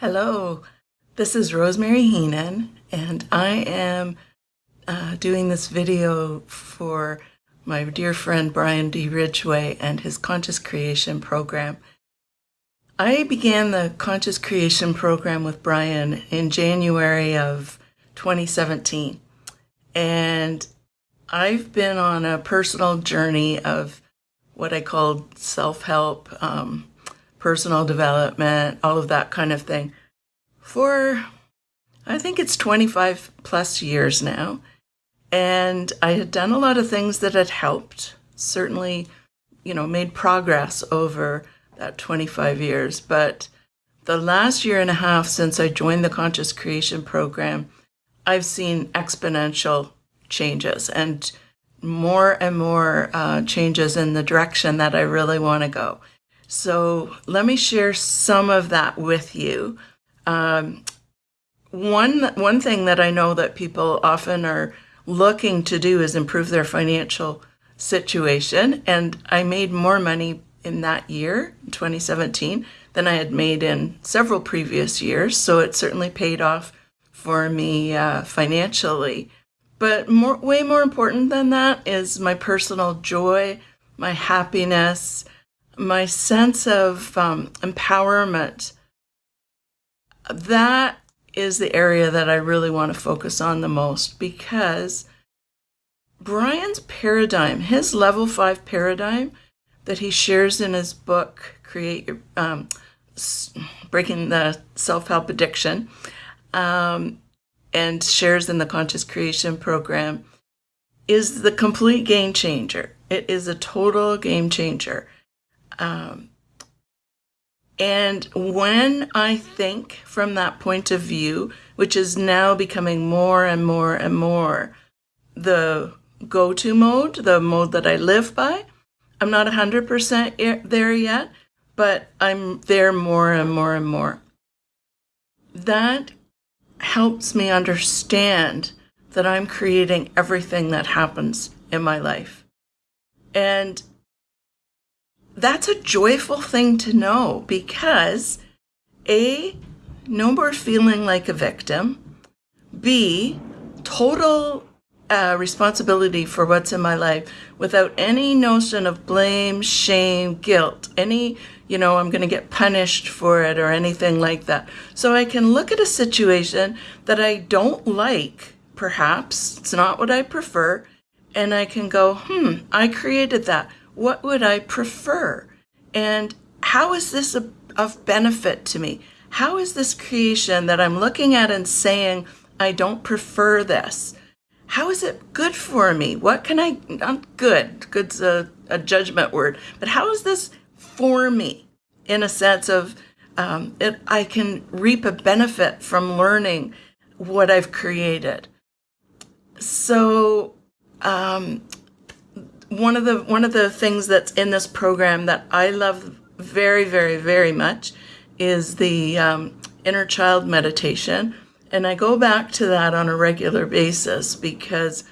Hello, this is Rosemary Heenan, and I am uh, doing this video for my dear friend Brian D. Ridgway and his Conscious Creation program. I began the Conscious Creation program with Brian in January of 2017, and I've been on a personal journey of what I call self help. Um, personal development, all of that kind of thing, for I think it's 25 plus years now. And I had done a lot of things that had helped, certainly, you know, made progress over that 25 years. But the last year and a half since I joined the Conscious Creation Program, I've seen exponential changes and more and more uh, changes in the direction that I really want to go. So let me share some of that with you. Um, one one thing that I know that people often are looking to do is improve their financial situation, and I made more money in that year, 2017, than I had made in several previous years. So it certainly paid off for me uh, financially. But more, way more important than that is my personal joy, my happiness, my sense of um, empowerment, that is the area that I really want to focus on the most because Brian's paradigm, his level five paradigm that he shares in his book, Create Your um, Breaking the Self Help Addiction, um, and shares in the Conscious Creation Program, is the complete game changer. It is a total game changer. Um, and when I think from that point of view, which is now becoming more and more and more the go to mode, the mode that I live by, I'm not 100% there yet, but I'm there more and more and more. That helps me understand that I'm creating everything that happens in my life. And that's a joyful thing to know because A, no more feeling like a victim, B, total uh, responsibility for what's in my life without any notion of blame, shame, guilt, any, you know, I'm going to get punished for it or anything like that. So I can look at a situation that I don't like, perhaps, it's not what I prefer, and I can go, hmm, I created that what would I prefer? And how is this a, of benefit to me? How is this creation that I'm looking at and saying, I don't prefer this? How is it good for me? What can I, not good, good's a, a judgment word, but how is this for me in a sense of um, it, I can reap a benefit from learning what I've created? So, um, one of the one of the things that's in this program that I love very very very much is the um, inner child meditation, and I go back to that on a regular basis because,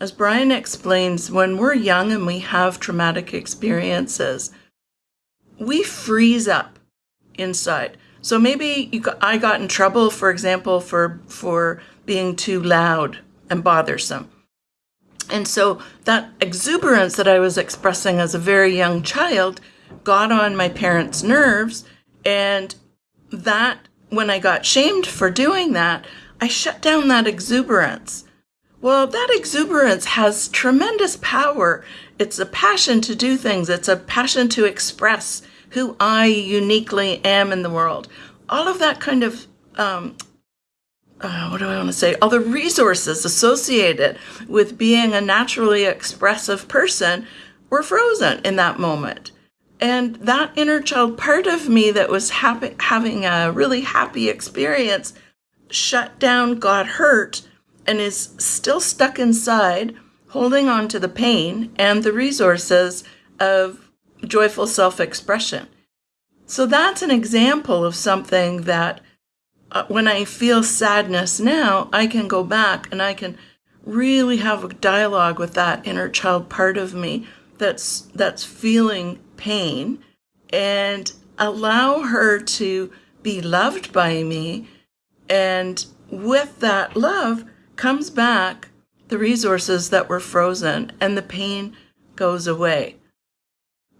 as Brian explains, when we're young and we have traumatic experiences, we freeze up inside. So maybe got, I got in trouble, for example, for for being too loud and bothersome and so that exuberance that I was expressing as a very young child got on my parents' nerves. And that, when I got shamed for doing that, I shut down that exuberance. Well, that exuberance has tremendous power. It's a passion to do things, it's a passion to express who I uniquely am in the world. All of that kind of um, uh, what do I want to say? All the resources associated with being a naturally expressive person were frozen in that moment. And that inner child part of me that was happy, having a really happy experience shut down, got hurt, and is still stuck inside, holding on to the pain and the resources of joyful self expression. So that's an example of something that Uh, when I feel sadness now, I can go back and I can really have a dialogue with that inner child part of me that's that's feeling pain and allow her to be loved by me. And with that love comes back the resources that were frozen and the pain goes away.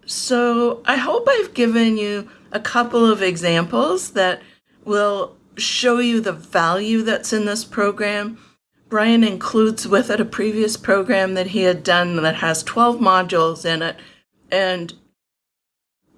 So I hope I've given you a couple of examples that will show you the value that's in this program. Brian includes with it a previous program that he had done that has 12 modules in it. And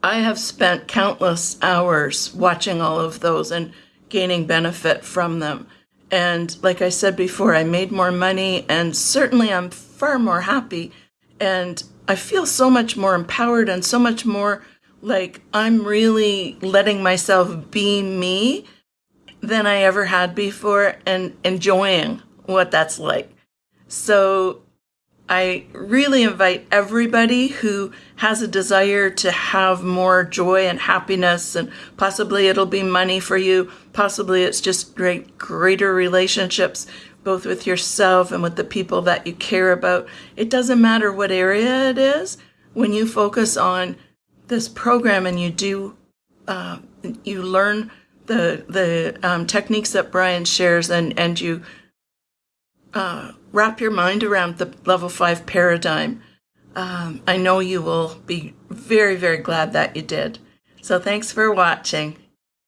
I have spent countless hours watching all of those and gaining benefit from them. And like I said before, I made more money and certainly I'm far more happy. And I feel so much more empowered and so much more like I'm really letting myself be me than I ever had before and enjoying what that's like. So I really invite everybody who has a desire to have more joy and happiness, and possibly it'll be money for you, possibly it's just great, greater relationships, both with yourself and with the people that you care about. It doesn't matter what area it is. When you focus on this program and you do, uh, you learn the the um, techniques that Brian shares, and and you uh, wrap your mind around the level five paradigm, um, I know you will be very, very glad that you did. So thanks for watching.